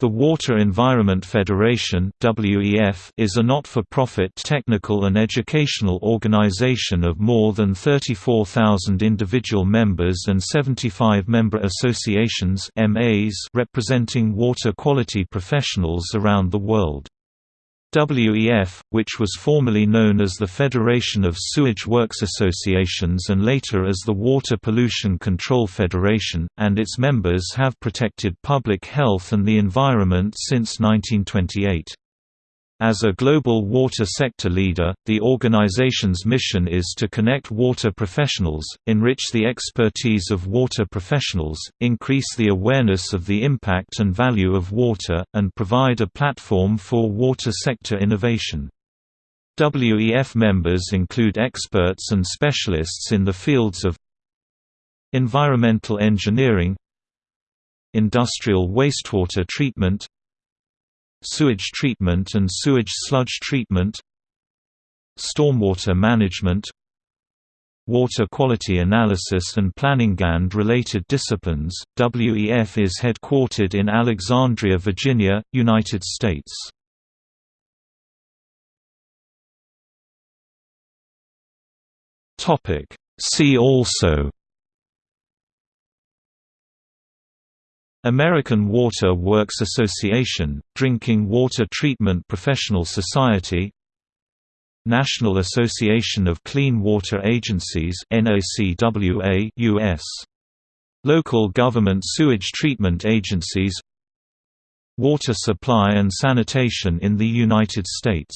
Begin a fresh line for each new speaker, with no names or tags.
The Water Environment Federation is a not-for-profit technical and educational organization of more than 34,000 individual members and 75 member associations representing water quality professionals around the world. WEF, which was formerly known as the Federation of Sewage Works Associations and later as the Water Pollution Control Federation, and its members have protected public health and the environment since 1928. As a global water sector leader, the organization's mission is to connect water professionals, enrich the expertise of water professionals, increase the awareness of the impact and value of water, and provide a platform for water sector innovation. WEF members include experts and specialists in the fields of environmental engineering, industrial wastewater treatment, sewage treatment and sewage sludge treatment stormwater management water quality analysis and planning and related disciplines. WEF is headquartered in Alexandria, Virginia, United States. Topic See also American Water Works Association, Drinking Water Treatment Professional Society National Association of Clean Water Agencies US Local Government Sewage Treatment Agencies Water Supply and Sanitation in the United States